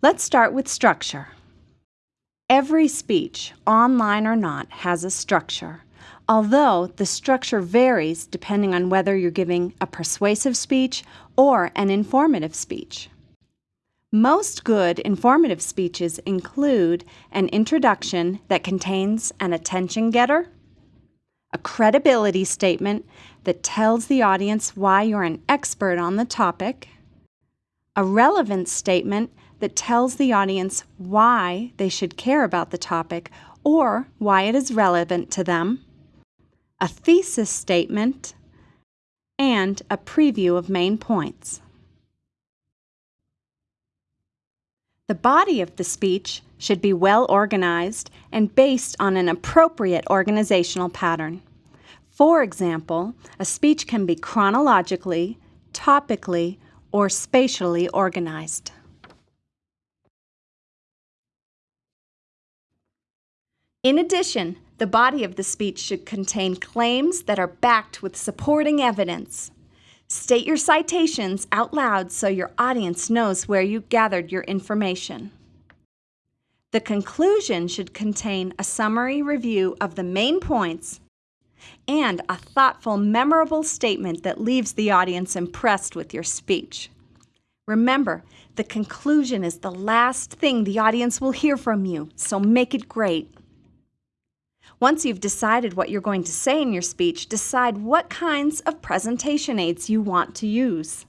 Let's start with structure. Every speech, online or not, has a structure, although the structure varies depending on whether you're giving a persuasive speech or an informative speech. Most good informative speeches include an introduction that contains an attention getter, a credibility statement that tells the audience why you're an expert on the topic, a relevance statement that tells the audience why they should care about the topic or why it is relevant to them, a thesis statement, and a preview of main points. The body of the speech should be well organized and based on an appropriate organizational pattern. For example, a speech can be chronologically, topically, or spatially organized. In addition, the body of the speech should contain claims that are backed with supporting evidence. State your citations out loud so your audience knows where you gathered your information. The conclusion should contain a summary review of the main points and a thoughtful, memorable statement that leaves the audience impressed with your speech. Remember, the conclusion is the last thing the audience will hear from you, so make it great. Once you've decided what you're going to say in your speech, decide what kinds of presentation aids you want to use.